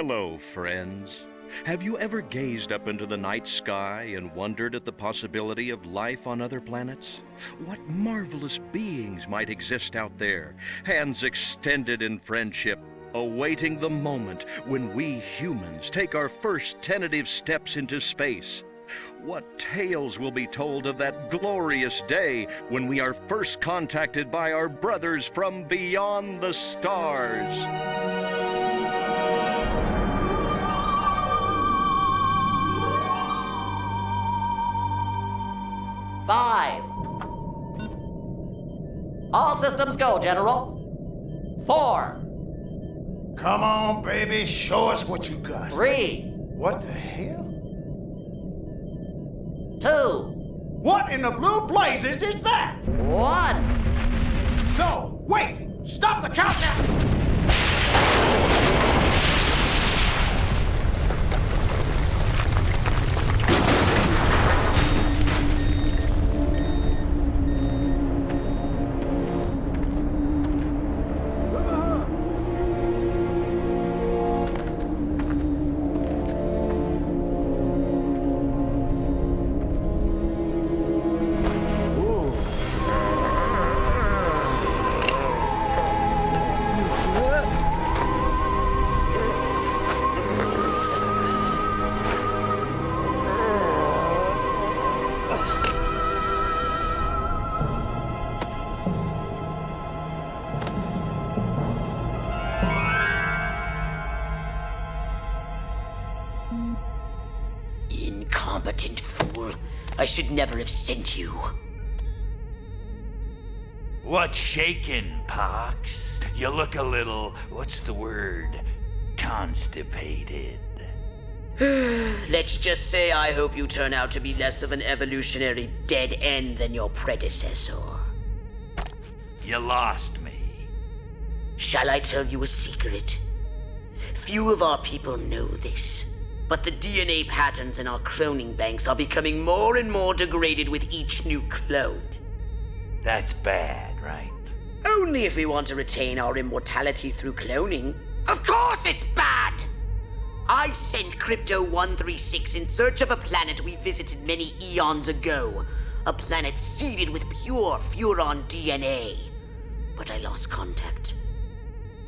Hello, friends. Have you ever gazed up into the night sky and wondered at the possibility of life on other planets? What marvelous beings might exist out there, hands extended in friendship, awaiting the moment when we humans take our first tentative steps into space? What tales will be told of that glorious day when we are first contacted by our brothers from beyond the stars? All systems go, General. Four. Come on, baby, show us what you got. Three. What the hell? Two. What in the blue blazes is that? One. No, wait! Stop the countdown! Should never have sent you. What's shaking, Pox? You look a little, what's the word? Constipated. Let's just say I hope you turn out to be less of an evolutionary dead end than your predecessor. You lost me. Shall I tell you a secret? Few of our people know this, but the DNA patterns in our cloning banks are becoming more and more degraded with each new clone. That's bad, right? Only if we want to retain our immortality through cloning. Of course it's bad! I sent Crypto 136 in search of a planet we visited many eons ago. A planet seeded with pure Furon DNA. But I lost contact.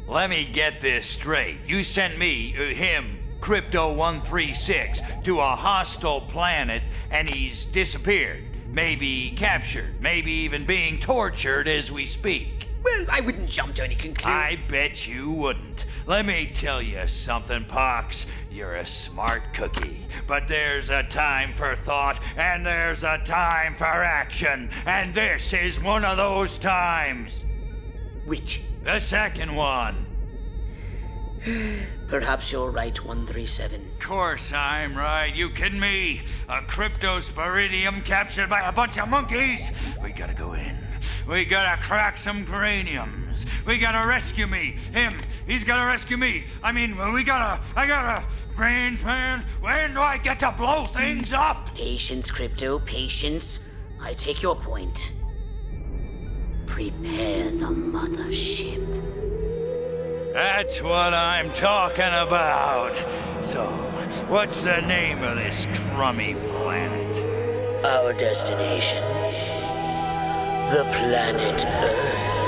Let me get this straight. You sent me, uh, him, Crypto 136, to a hostile planet and he's disappeared. Maybe captured, maybe even being tortured as we speak. Well, I wouldn't jump to any conclusion. I bet you wouldn't. Let me tell you something, Pox. You're a smart cookie. But there's a time for thought, and there's a time for action. And this is one of those times. Which? The second one. Perhaps you're right, 137. Of Course I'm right. You kidding me? A cryptosporidium captured by a bunch of monkeys? We gotta go in. We gotta crack some craniums. We gotta rescue me. Him. He's gotta rescue me. I mean, we gotta. I gotta. Brains, man. When do I get to blow things up? Patience, Crypto, patience. I take your point. Prepare the mothership. That's what I'm talking about. So, what's the name of this crummy planet? Our destination. The planet Earth.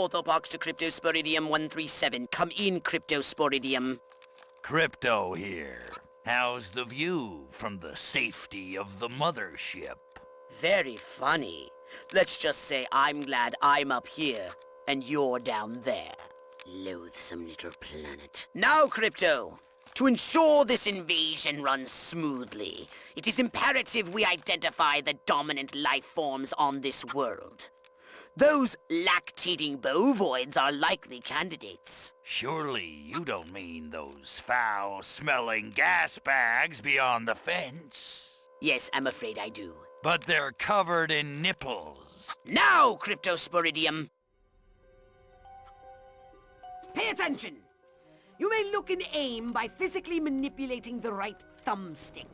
Orthopox to Cryptosporidium 137. Come in, Cryptosporidium. Crypto here. How's the view from the safety of the mothership? Very funny. Let's just say I'm glad I'm up here and you're down there. Loathsome little planet. Now, Crypto! To ensure this invasion runs smoothly, it is imperative we identify the dominant life forms on this world. Those lactating bovoids are likely candidates. Surely you don't mean those foul-smelling gas bags beyond the fence? Yes, I'm afraid I do. But they're covered in nipples. Now, Cryptosporidium! Pay attention! You may look and aim by physically manipulating the right thumbstick.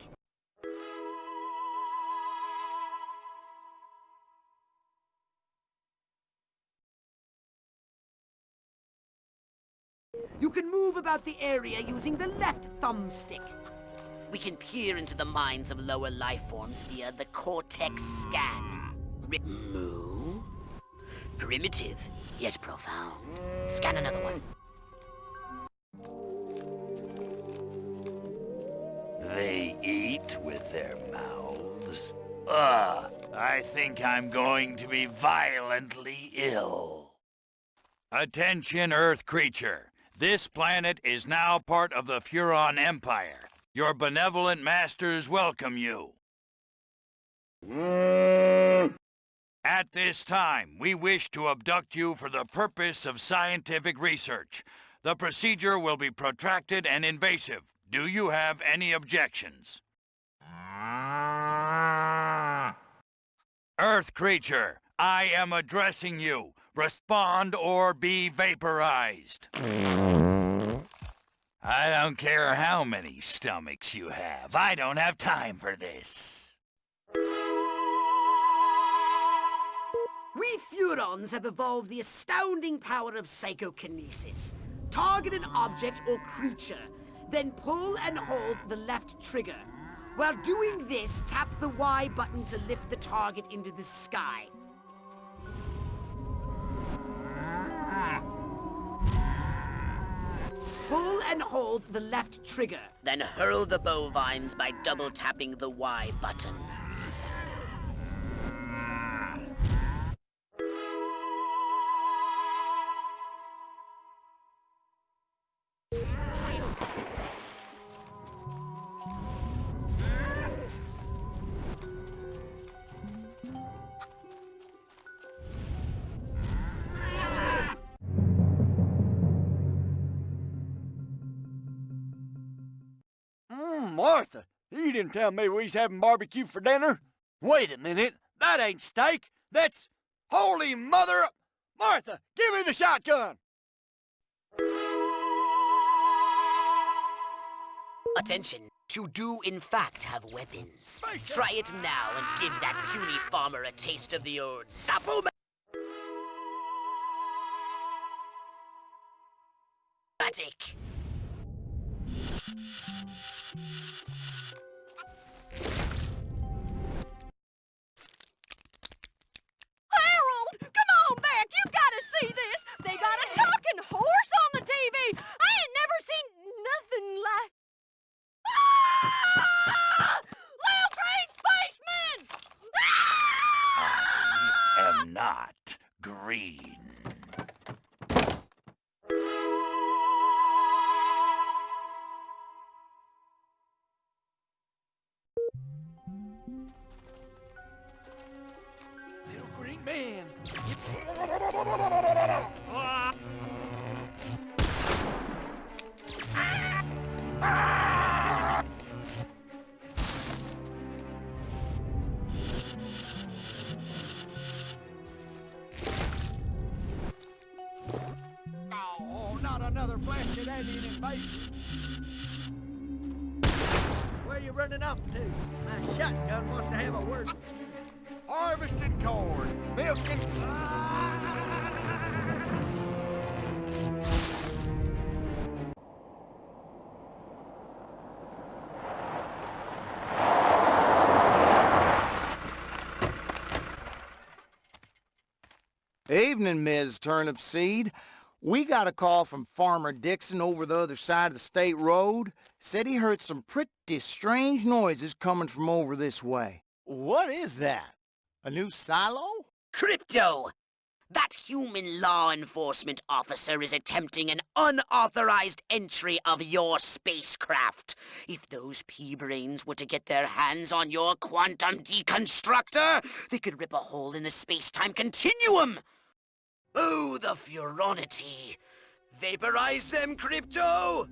You can move about the area using the left thumbstick. We can peer into the minds of lower life forms via the Cortex scan. Remove. Primitive, yet profound. Scan another one. They eat with their mouths. Ugh, I think I'm going to be violently ill. Attention, Earth creature. This planet is now part of the Furon Empire. Your benevolent masters welcome you. At this time, we wish to abduct you for the purpose of scientific research. The procedure will be protracted and invasive. Do you have any objections? Earth creature, I am addressing you. Respond or be vaporized. I don't care how many stomachs you have. I don't have time for this. We Furons have evolved the astounding power of psychokinesis. Target an object or creature, then pull and hold the left trigger. While doing this, tap the Y button to lift the target into the sky. Pull and hold the left trigger. Then hurl the bovines by double tapping the Y button. Tell me we was having barbecue for dinner. Wait a minute, that ain't steak. That's holy mother. Martha, give me the shotgun. Attention, you do in fact have weapons. Try it now and give that puny farmer a taste of the old Zappo Magic. Alien invasion. Where you running off to? My shotgun wants to have a word. Harvesting corn, milking. Evening, Ms. Turnipseed. We got a call from Farmer Dixon over the other side of the state road. Said he heard some pretty strange noises coming from over this way. What is that? A new silo? Crypto! That human law enforcement officer is attempting an unauthorized entry of your spacecraft. If those pea-brains were to get their hands on your quantum deconstructor, they could rip a hole in the space-time continuum! Oh, the furonity! Vaporize them, Crypto!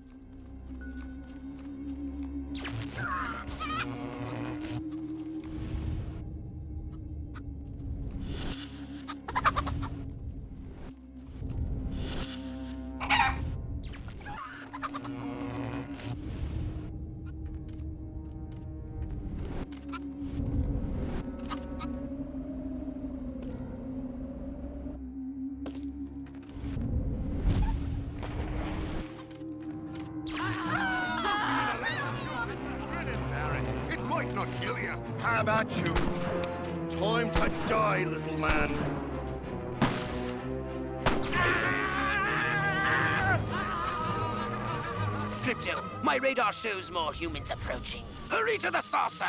It might not kill you. How about you? Time to die, little man. Crypto, my radar shows more humans approaching. Hurry to the saucer!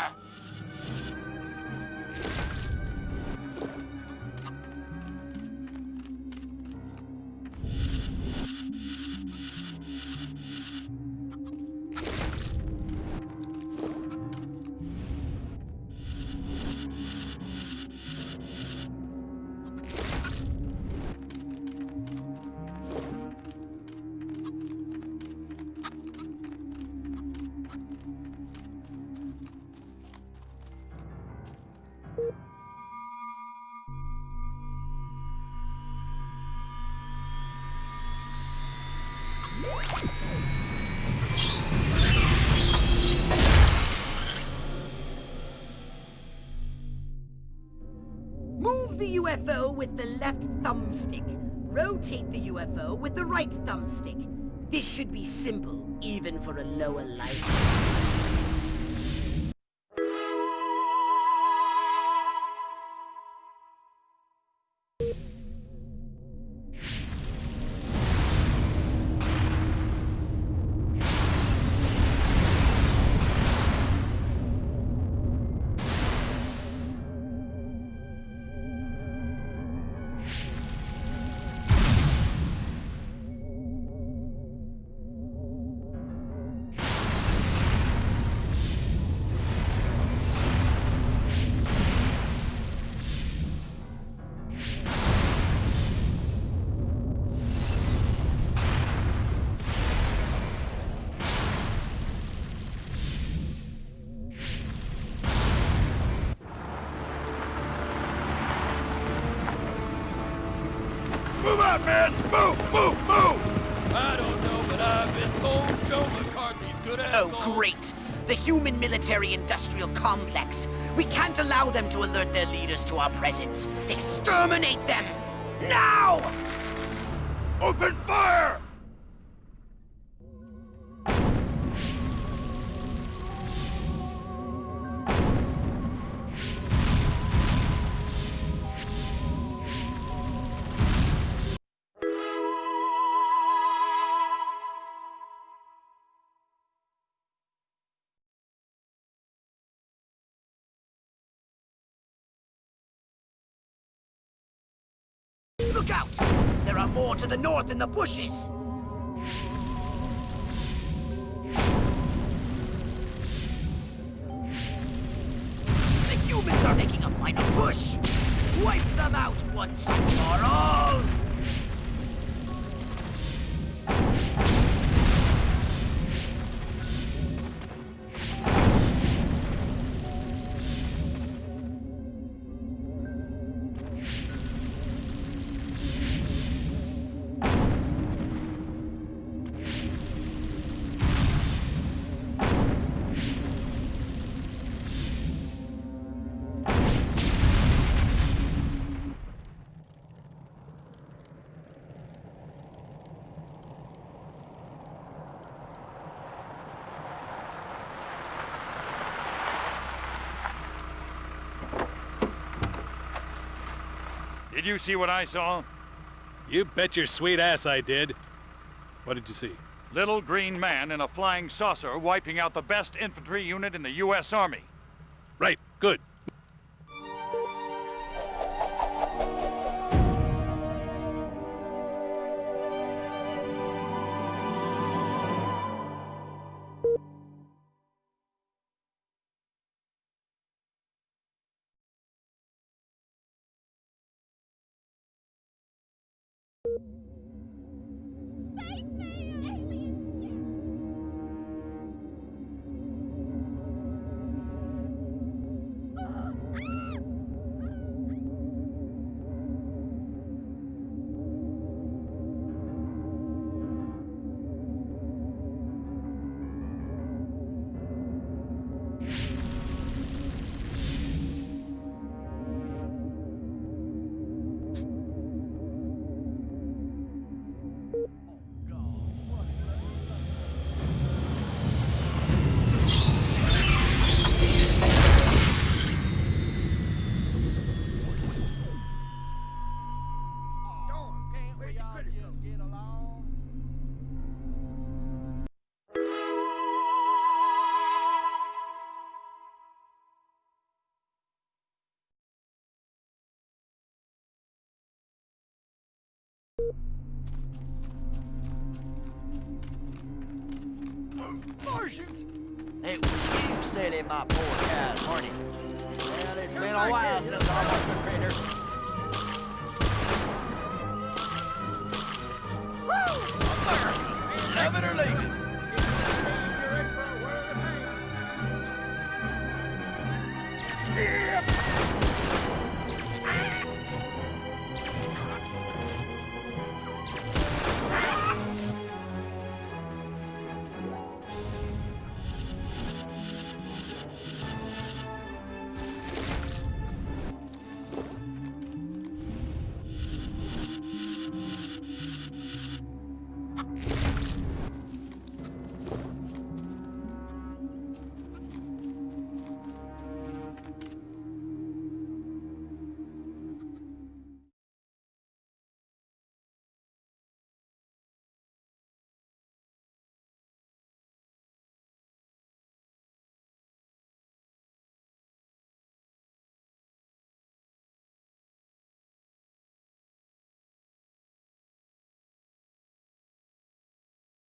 Move the UFO with the left thumbstick. Rotate the UFO with the right thumbstick. This should be simple, even for a lower life. Out, man! Move, move, move! I don't know, but I've been told Joe McCarthy's good at Oh, great! The human military-industrial complex. We can't allow them to alert their leaders to our presence. Exterminate them! Now! Open fire! Look out! There are more to the north in the bushes! The humans are making a final push! Wipe them out once and for all! Did you see what I saw? You bet your sweet ass I did. What did you see? Little green man in a flying saucer wiping out the best infantry unit in the U.S. Army. Right, good. Martians! It was you stealing my poor guy's money. Well, it's been a while since I